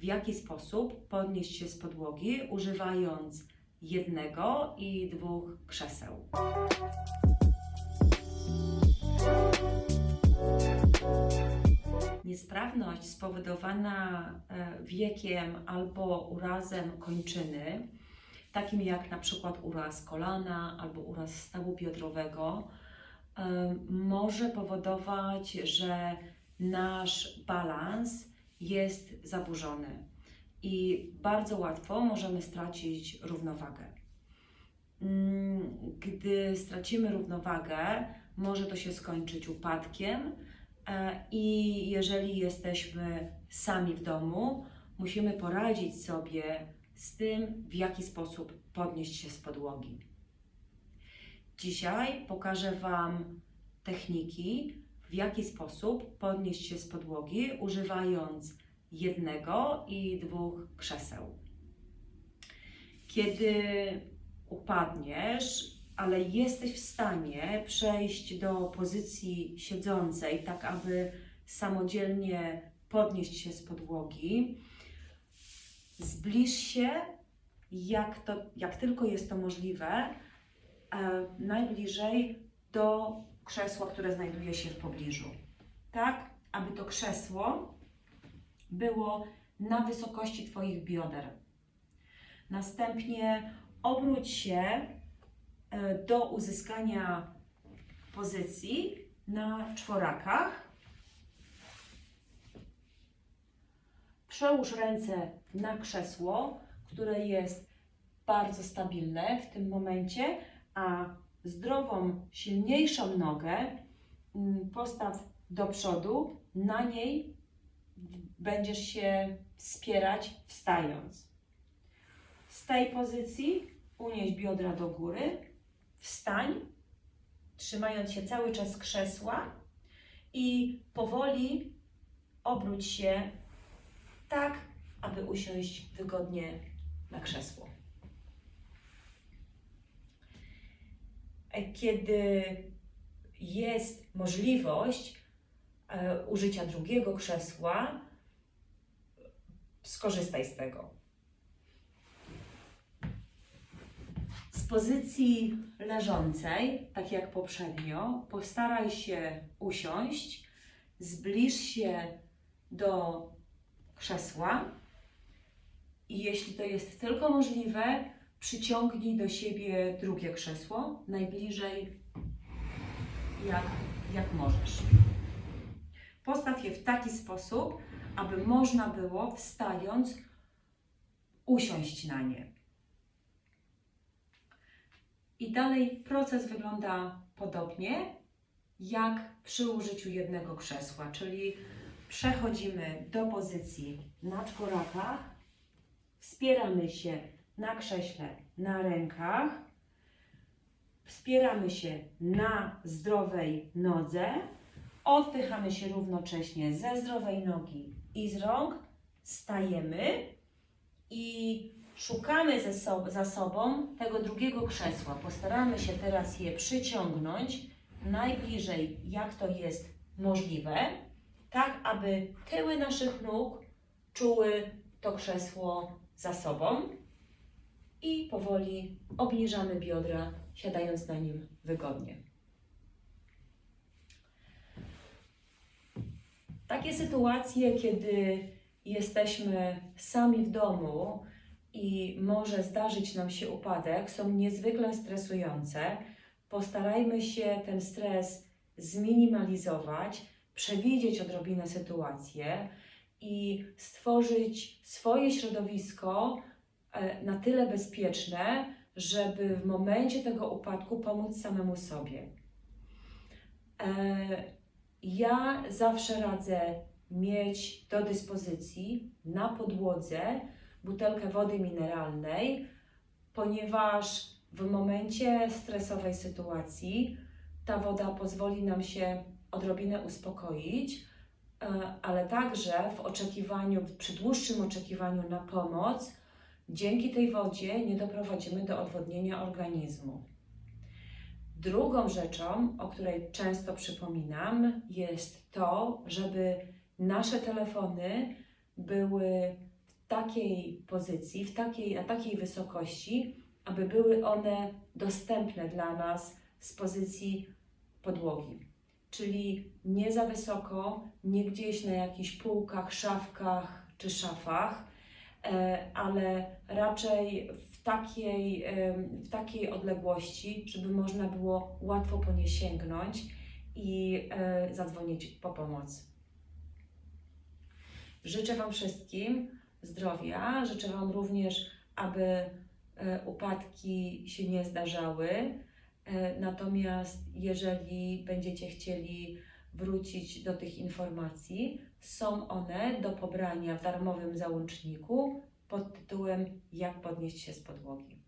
w jaki sposób podnieść się z podłogi, używając jednego i dwóch krzeseł. Niesprawność spowodowana e, wiekiem albo urazem kończyny, takim jak na przykład uraz kolana albo uraz stawu biodrowego, e, może powodować, że nasz balans jest zaburzony i bardzo łatwo możemy stracić równowagę. Mm, Gdy stracimy równowagę, może to się skończyć upadkiem, e, i jeżeli jesteśmy sami w domu, musimy poradzić sobie z tym, w jaki sposób podnieść się z podłogi. Dzisiaj pokażę Wam techniki, w jaki sposób podnieść się z podłogi, używając jednego i dwóch krzeseł. Kiedy upadniesz, ale jesteś w stanie przejść do pozycji siedzącej, tak aby samodzielnie podnieść się z podłogi, zbliż się, jak, to, jak tylko jest to możliwe, e, najbliżej do krzesła, które znajduje się w pobliżu. Tak, aby to krzesło było na wysokości Twoich bioder. Następnie obróć się e, do uzyskania pozycji na czworakach. Przełóż ręce na krzesło, które jest bardzo stabilne w tym momencie, a zdrową, silniejszą nogę mm, postaw do przodu, na niej będziesz się wspierać wstając. Z tej pozycji unieś biodra do góry, wstań, trzymając się cały czas krzesła i powoli obróć się tak, aby usiąść wygodnie na krzesło. Kiedy jest możliwość e, użycia drugiego krzesła, skorzystaj z tego. Z pozycji leżącej, tak jak poprzednio, postaraj się usiąść, zbliż się do krzesła i jeśli to jest tylko możliwe, przyciągnij do siebie drugie krzesło, najbliżej jak, jak możesz. Postaw je w taki sposób, aby można było wstając usiąść na nie. I dalej proces wygląda podobnie jak przy użyciu jednego krzesła, czyli przechodzimy do pozycji na czworakach, wspieramy się na krześle, na rękach, wspieramy się na zdrowej nodze, odpychamy się równocześnie ze zdrowej nogi i z rąk, stajemy i szukamy ze sob za sobą tego drugiego krzesła. Postaramy się teraz je przyciągnąć najbliżej, jak to jest możliwe, tak aby tyły naszych nóg czuły to krzesło za sobą i powoli obniżamy biodra, siadając na nim wygodnie. Takie sytuacje, kiedy jesteśmy sami w domu i może zdarzyć nam się upadek, są niezwykle stresujące. Postarajmy się ten stres zminimalizować, przewidzieć odrobinę sytuację i stworzyć swoje środowisko na tyle bezpieczne, żeby w momencie tego upadku pomóc samemu sobie. E, Ja zawsze radzę mieć do dyspozycji na podłodze butelkę wody mineralnej, ponieważ w momencie stresowej sytuacji ta woda pozwoli nam się odrobinę uspokoić, e, ale także w oczekiwaniu, przy dłuższym oczekiwaniu na pomoc, dzięki tej wodzie nie doprowadzimy do odwodnienia organizmu. Drugą rzeczą, o której często przypominam, jest to, żeby nasze telefony były w takiej pozycji, w takiej, na takiej wysokości, aby były one dostępne dla nas z pozycji podłogi. Czyli nie za wysoko, nie gdzieś na jakichś półkach, szafkach czy szafach, ale raczej w takiej, em, w takiej odległości, żeby można było łatwo po nie sięgnąć i e, zadzwonić po pomoc. Życzę Wam wszystkim zdrowia. Życzę Wam również, aby e, upadki się nie zdarzały. E, Natomiast jeżeli będziecie chcieli wrócić do tych informacji, są one do pobrania w darmowym załączniku pod tytułem Jak podnieść się z podłogi.